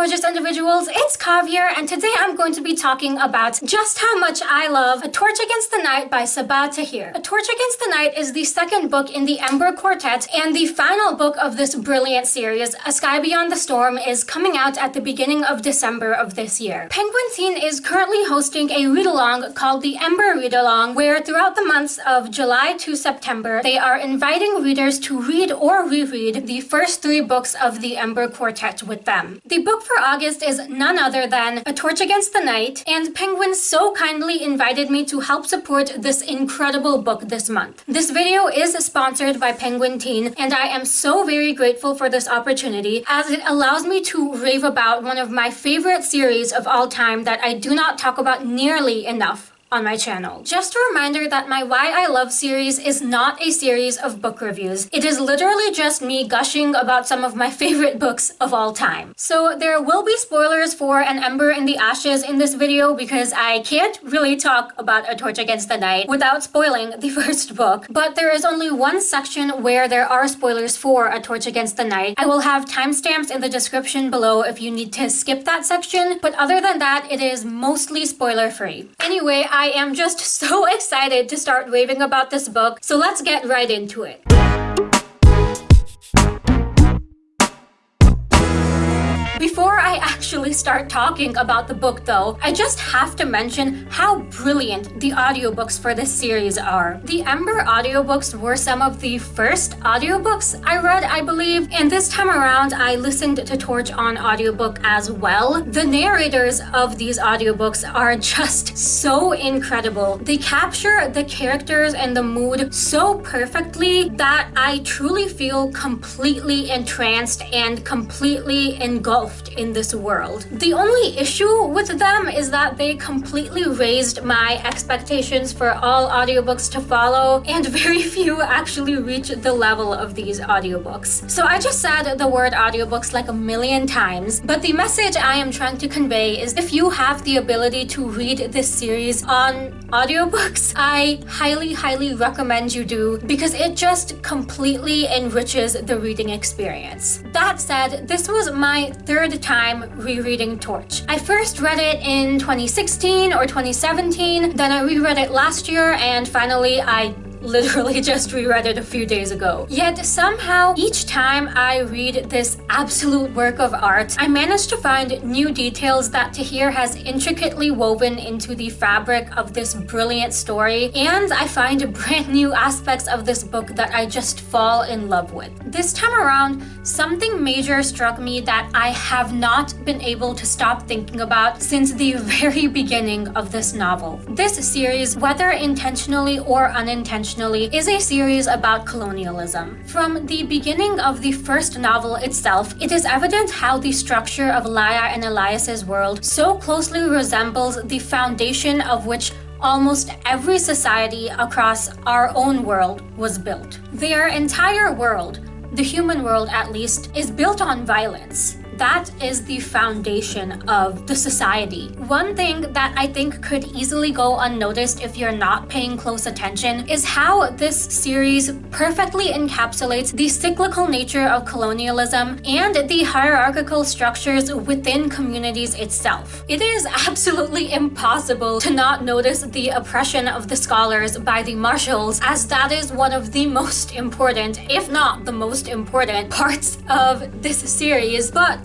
gorgeous individuals, it's Kav here, and today I'm going to be talking about just how much I love A Torch Against the Night by Sabaa Tahir. A Torch Against the Night is the second book in the Ember Quartet and the final book of this brilliant series. A Sky Beyond the Storm is coming out at the beginning of December of this year. Penguin Teen is currently hosting a read-along called the Ember Read-Along, where throughout the months of July to September, they are inviting readers to read or reread the first three books of the Ember Quartet with them. The book for August is none other than A Torch Against the Night, and Penguin so kindly invited me to help support this incredible book this month. This video is sponsored by Penguin Teen, and I am so very grateful for this opportunity as it allows me to rave about one of my favorite series of all time that I do not talk about nearly enough on my channel. Just a reminder that my Why I Love series is not a series of book reviews. It is literally just me gushing about some of my favorite books of all time. So there will be spoilers for An Ember in the Ashes in this video because I can't really talk about A Torch Against the Night without spoiling the first book. But there is only one section where there are spoilers for A Torch Against the Night. I will have timestamps in the description below if you need to skip that section. But other than that, it is mostly spoiler free. Anyway, I am just so excited to start raving about this book, so let's get right into it. I actually start talking about the book though, I just have to mention how brilliant the audiobooks for this series are. The Ember audiobooks were some of the first audiobooks I read, I believe, and this time around I listened to Torch on audiobook as well. The narrators of these audiobooks are just so incredible. They capture the characters and the mood so perfectly that I truly feel completely entranced and completely engulfed in in this world. The only issue with them is that they completely raised my expectations for all audiobooks to follow, and very few actually reach the level of these audiobooks. So I just said the word audiobooks like a million times, but the message I am trying to convey is if you have the ability to read this series on audiobooks, I highly, highly recommend you do because it just completely enriches the reading experience. That said, this was my third third time rereading Torch. I first read it in 2016 or 2017, then I reread it last year, and finally I literally just reread it a few days ago. Yet somehow, each time I read this absolute work of art, I manage to find new details that Tahir has intricately woven into the fabric of this brilliant story, and I find brand new aspects of this book that I just fall in love with. This time around, something major struck me that I have not been able to stop thinking about since the very beginning of this novel. This series, whether intentionally or unintentionally, is a series about colonialism. From the beginning of the first novel itself, it is evident how the structure of Laia and Elias's world so closely resembles the foundation of which almost every society across our own world was built. Their entire world, the human world at least, is built on violence that is the foundation of the society. One thing that I think could easily go unnoticed if you're not paying close attention is how this series perfectly encapsulates the cyclical nature of colonialism and the hierarchical structures within communities itself. It is absolutely impossible to not notice the oppression of the scholars by the Martials as that is one of the most important, if not the most important, parts of this series. But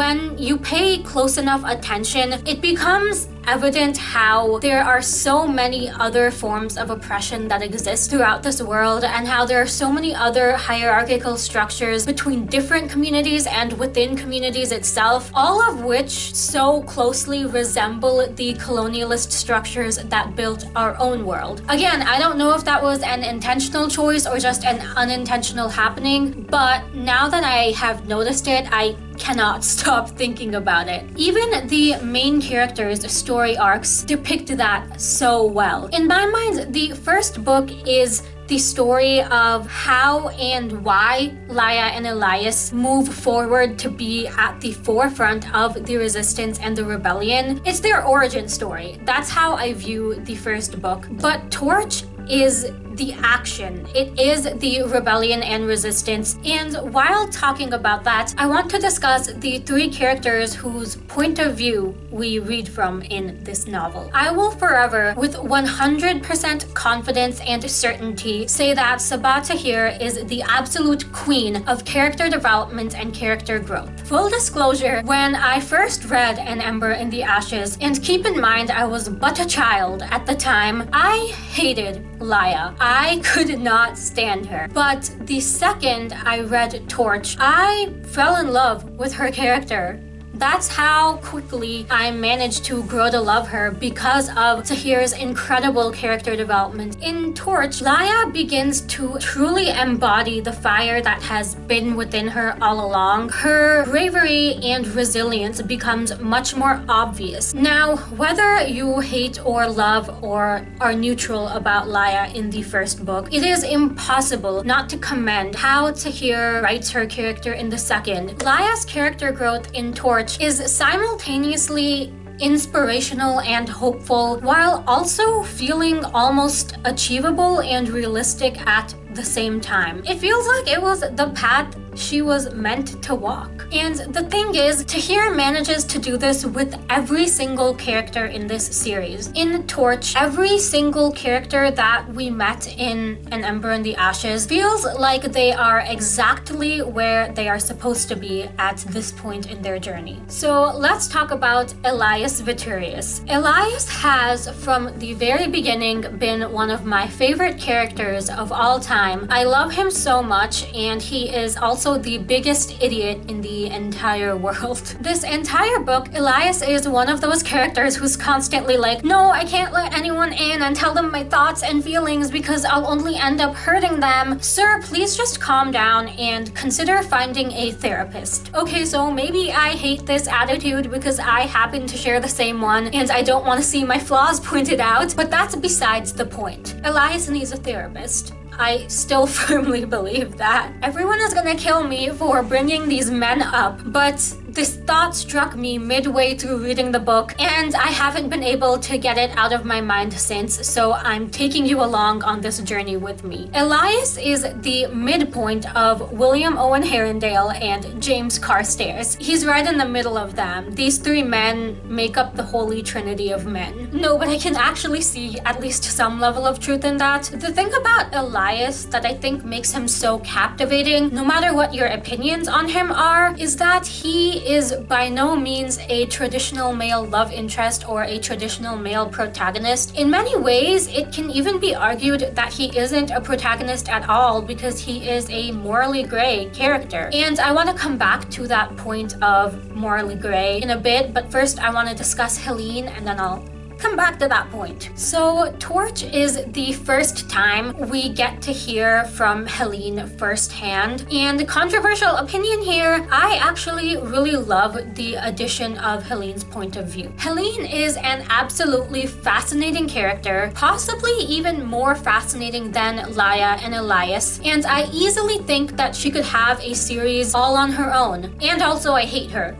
when you pay close enough attention, it becomes evident how there are so many other forms of oppression that exist throughout this world and how there are so many other hierarchical structures between different communities and within communities itself, all of which so closely resemble the colonialist structures that built our own world. Again, I don't know if that was an intentional choice or just an unintentional happening, but now that I have noticed it, I cannot stop thinking about it. Even the main character's arcs depict that so well. In my mind, the first book is the story of how and why Laia and Elias move forward to be at the forefront of the resistance and the rebellion. It's their origin story. That's how I view the first book. But Torch is the action. It is the rebellion and resistance. And while talking about that, I want to discuss the three characters whose point of view we read from in this novel. I will forever, with 100% confidence and certainty, say that Sabaa Tahir is the absolute queen of character development and character growth. Full disclosure, when I first read An Ember in the Ashes, and keep in mind I was but a child at the time, I hated Laia. I could not stand her. But the second I read Torch, I fell in love with her character. That's how quickly I managed to grow to love her because of Tahir's incredible character development. In Torch, Laia begins to truly embody the fire that has been within her all along. Her bravery and resilience becomes much more obvious. Now, whether you hate or love or are neutral about Laia in the first book, it is impossible not to commend how Tahir writes her character in the second. Laia's character growth in Torch is simultaneously inspirational and hopeful while also feeling almost achievable and realistic at the same time. It feels like it was the path she was meant to walk. And the thing is, Tahir manages to do this with every single character in this series. In Torch, every single character that we met in An Ember in the Ashes feels like they are exactly where they are supposed to be at this point in their journey. So let's talk about Elias Veturius. Elias has, from the very beginning, been one of my favorite characters of all time. I love him so much, and he is also the biggest idiot in the entire world. This entire book, Elias is one of those characters who's constantly like, no, I can't let anyone in and tell them my thoughts and feelings because I'll only end up hurting them. Sir, please just calm down and consider finding a therapist. Okay, so maybe I hate this attitude because I happen to share the same one and I don't want to see my flaws pointed out, but that's besides the point. Elias needs a therapist. I still firmly believe that. Everyone is gonna kill me for bringing these men up, but this thought struck me midway through reading the book, and I haven't been able to get it out of my mind since, so I'm taking you along on this journey with me. Elias is the midpoint of William Owen Herondale and James Carstairs. He's right in the middle of them. These three men make up the holy trinity of men. No, but I can actually see at least some level of truth in that. The thing about Elias that I think makes him so captivating, no matter what your opinions on him are, is that he is by no means a traditional male love interest or a traditional male protagonist. In many ways, it can even be argued that he isn't a protagonist at all because he is a morally gray character. And I want to come back to that point of morally gray in a bit, but first I want to discuss Helene and then I'll come back to that point. So Torch is the first time we get to hear from Helene firsthand. And controversial opinion here, I actually really love the addition of Helene's point of view. Helene is an absolutely fascinating character, possibly even more fascinating than Laia and Elias. And I easily think that she could have a series all on her own. And also I hate her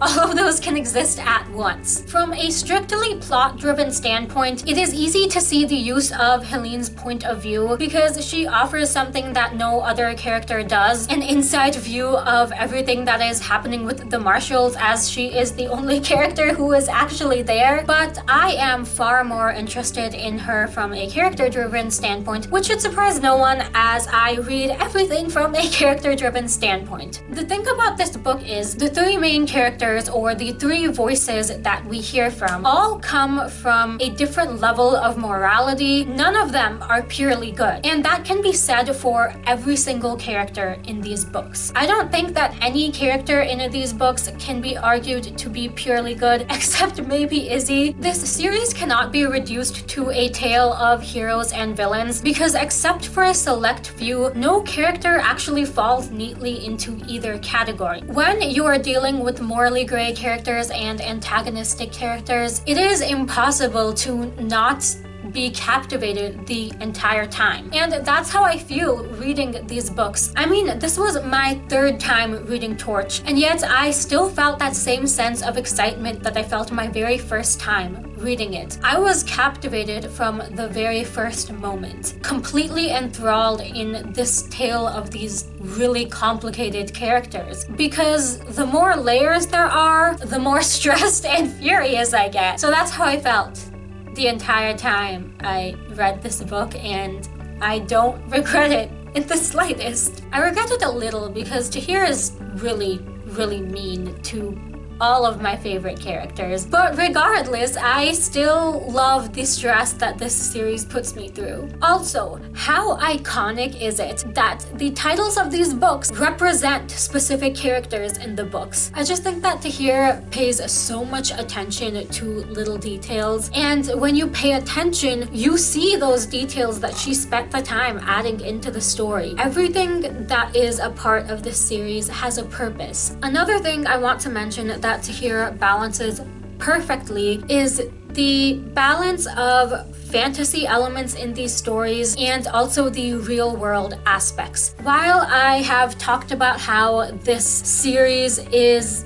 all of those can exist at once. From a strictly plot-driven standpoint, it is easy to see the use of Helene's point of view because she offers something that no other character does, an inside view of everything that is happening with the Martials as she is the only character who is actually there. But I am far more interested in her from a character-driven standpoint, which should surprise no one as I read everything from a character-driven standpoint. The thing about this book is the three main characters characters or the three voices that we hear from all come from a different level of morality. None of them are purely good. And that can be said for every single character in these books. I don't think that any character in these books can be argued to be purely good, except maybe Izzi. This series cannot be reduced to a tale of heroes and villains because except for a select few, no character actually falls neatly into either category. When you are dealing with morally morally gray characters and antagonistic characters, it is impossible to not be captivated the entire time. And that's how I feel reading these books. I mean, this was my third time reading Torch, and yet I still felt that same sense of excitement that I felt my very first time reading it. I was captivated from the very first moment, completely enthralled in this tale of these really complicated characters. Because the more layers there are, the more stressed and furious I get. So that's how I felt the entire time I read this book and I don't regret it in the slightest. I regret it a little because Tahir is really, really mean to all of my favorite characters. But regardless, I still love the stress that this series puts me through. Also, how iconic is it that the titles of these books represent specific characters in the books? I just think that Tahir pays so much attention to little details and when you pay attention, you see those details that she spent the time adding into the story. Everything that is a part of this series has a purpose. Another thing I want to mention that that Tahir balances perfectly is the balance of fantasy elements in these stories and also the real world aspects. While I have talked about how this series is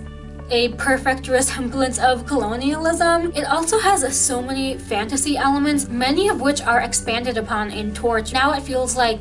a perfect resemblance of colonialism. It also has so many fantasy elements, many of which are expanded upon in Torch. Now it feels like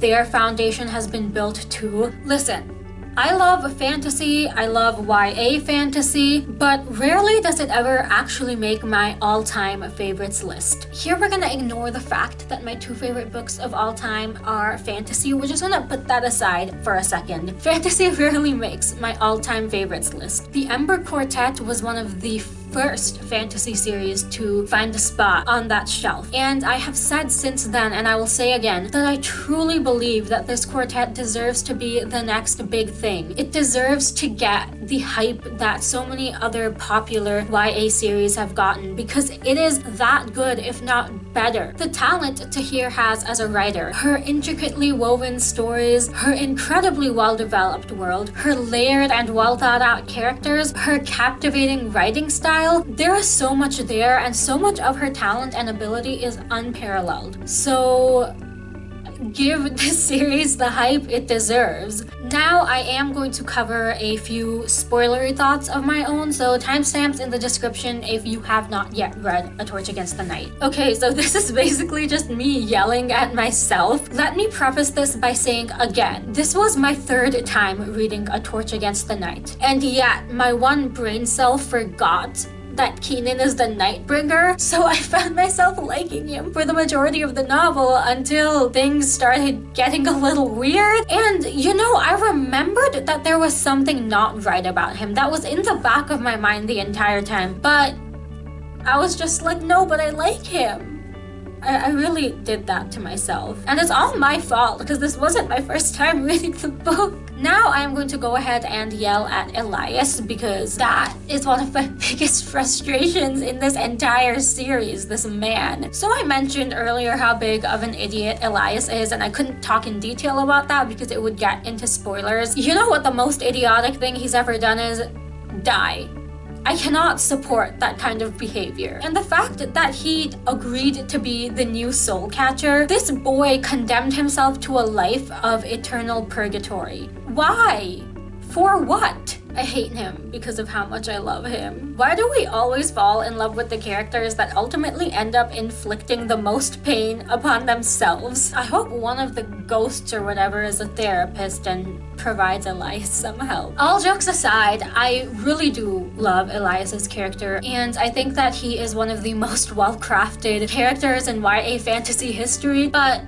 their foundation has been built too. Listen, I love fantasy, I love YA fantasy, but rarely does it ever actually make my all-time favorites list. Here we're gonna ignore the fact that my two favorite books of all time are fantasy. We're just gonna put that aside for a second. Fantasy rarely makes my all-time favorites list. The Ember Quartet was one of the first fantasy series to find a spot on that shelf. And I have said since then, and I will say again, that I truly believe that this quartet deserves to be the next big thing. It deserves to get the hype that so many other popular YA series have gotten because it is that good, if not better. The talent Tahir has as a writer, her intricately woven stories, her incredibly well-developed world, her layered and well thought out characters, her captivating writing style, there is so much there and so much of her talent and ability is unparalleled. So give this series the hype it deserves. Now I am going to cover a few spoilery thoughts of my own, so timestamps in the description if you have not yet read A Torch Against the Night. Okay, so this is basically just me yelling at myself. Let me preface this by saying again, this was my third time reading A Torch Against the Night, and yet my one brain cell forgot that Keenan is the Nightbringer, so I found myself liking him for the majority of the novel until things started getting a little weird. And you know, I remembered that there was something not right about him that was in the back of my mind the entire time, but I was just like, no, but I like him. I, I really did that to myself. And it's all my fault because this wasn't my first time reading the book. Now I'm going to go ahead and yell at Elias because that is one of my biggest frustrations in this entire series, this man. So I mentioned earlier how big of an idiot Elias is and I couldn't talk in detail about that because it would get into spoilers. You know what the most idiotic thing he's ever done is? Die. I cannot support that kind of behavior. And the fact that he agreed to be the new soul catcher, this boy condemned himself to a life of eternal purgatory. Why? For what? I hate him because of how much I love him. Why do we always fall in love with the characters that ultimately end up inflicting the most pain upon themselves? I hope one of the ghosts or whatever is a therapist and provides Elias some help. All jokes aside, I really do love Elias's character and I think that he is one of the most well-crafted characters in YA fantasy history, but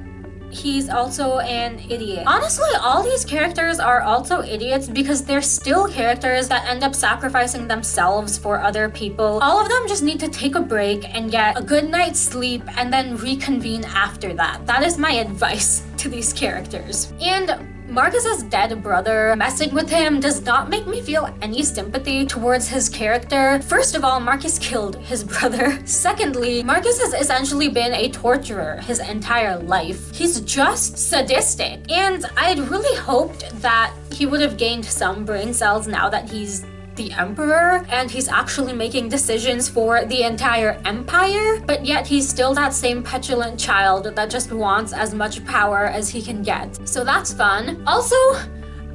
he's also an idiot. Honestly, all these characters are also idiots because they're still characters that end up sacrificing themselves for other people. All of them just need to take a break and get a good night's sleep and then reconvene after that. That is my advice to these characters. And Marcus's dead brother messing with him does not make me feel any sympathy towards his character. First of all, Marcus killed his brother. Secondly, Marcus has essentially been a torturer his entire life. He's just sadistic. And I'd really hoped that he would have gained some brain cells now that he's the emperor and he's actually making decisions for the entire empire, but yet he's still that same petulant child that just wants as much power as he can get. So that's fun. Also,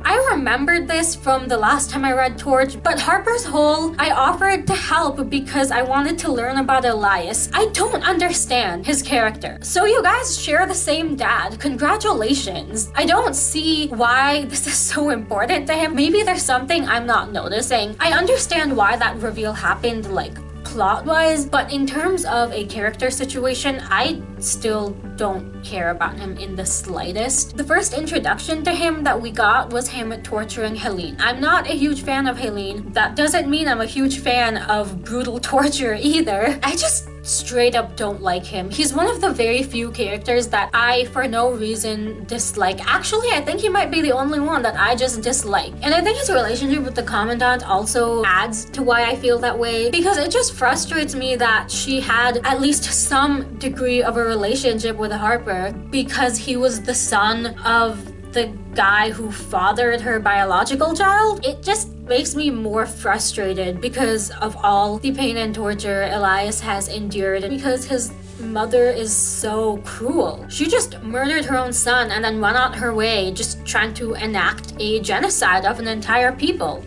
I remembered this from the last time I read Torch, but Harper's whole, I offered to help because I wanted to learn about Elias. I don't understand his character. So you guys share the same dad. Congratulations. I don't see why this is so important to him. Maybe there's something I'm not noticing. I understand why that reveal happened like plot-wise, but in terms of a character situation, I still don't care about him in the slightest. The first introduction to him that we got was him torturing Helene. I'm not a huge fan of Helene. That doesn't mean I'm a huge fan of brutal torture either. I just straight up don't like him. He's one of the very few characters that I, for no reason, dislike. Actually, I think he might be the only one that I just dislike. And I think his relationship with the Commandant also adds to why I feel that way because it just frustrates me that she had at least some degree of a relationship with Harper because he was the son of the guy who fathered her biological child. It just makes me more frustrated because of all the pain and torture Elias has endured because his mother is so cruel. She just murdered her own son and then went on her way just trying to enact a genocide of an entire people.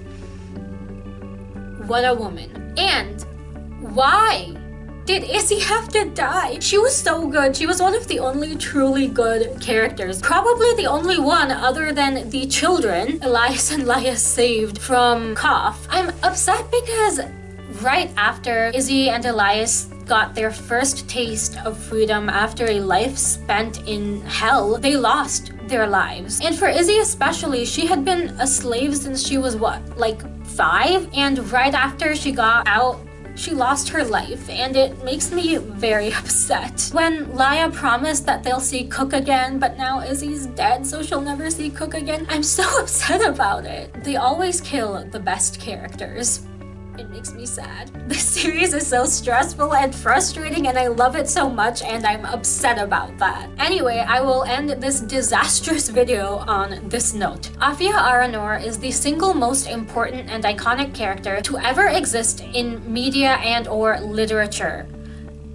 What a woman. And why did Izzi have to die? She was so good. She was one of the only truly good characters. Probably the only one other than the children Elias and Laia saved from Kauf. I'm upset because right after Izzi and Elias got their first taste of freedom after a life spent in hell, they lost their lives. And for Izzi especially, she had been a slave since she was what, like five? And right after she got out she lost her life and it makes me very upset. When Laia promised that they'll see Cook again, but now Izzi's dead so she'll never see Cook again, I'm so upset about it. They always kill the best characters. It makes me sad. This series is so stressful and frustrating and I love it so much and I'm upset about that. Anyway, I will end this disastrous video on this note. Afya Ara-Nur is the single most important and iconic character to ever exist in media and or literature.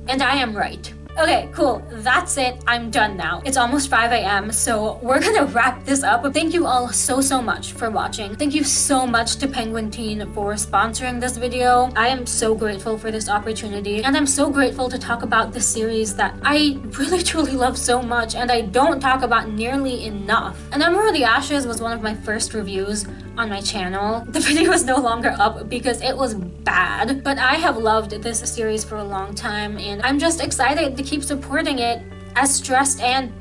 And I am right. Okay, cool. That's it. I'm done now. It's almost 5 a.m. So we're gonna wrap this up. Thank you all so, so much for watching. Thank you so much to Penguin Teen for sponsoring this video. I am so grateful for this opportunity. And I'm so grateful to talk about this series that I really, truly love so much and I don't talk about nearly enough. An Ember in the Ashes was one of my first reviews on my channel. The video is no longer up because it was bad, but I have loved this series for a long time and I'm just excited to keep supporting it. As stressed and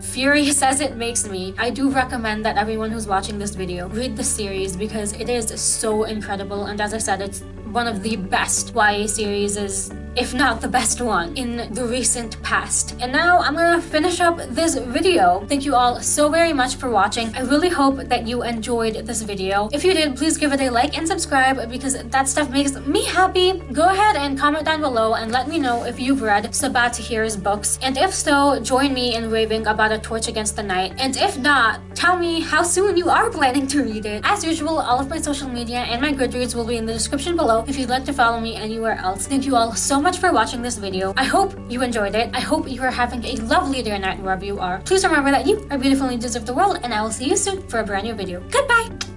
furious as it makes me, I do recommend that everyone who's watching this video read the series because it is so incredible. And as I said, it's one of the best YA series if not the best one, in the recent past. And now I'm gonna finish up this video. Thank you all so very much for watching. I really hope that you enjoyed this video. If you did, please give it a like and subscribe because that stuff makes me happy. Go ahead and comment down below and let me know if you've read Sabaa Tahir's books. And if so, join me in raving about A Torch Against the Night. And if not, tell me how soon you are planning to read it. As usual, all of my social media and my Goodreads will be in the description below if you'd like to follow me anywhere else. Thank you all so much for watching this video. I hope you enjoyed it. I hope you are having a lovely day or night wherever you are. Please remember that you are beautiful and deserve the world and I will see you soon for a brand new video. Goodbye!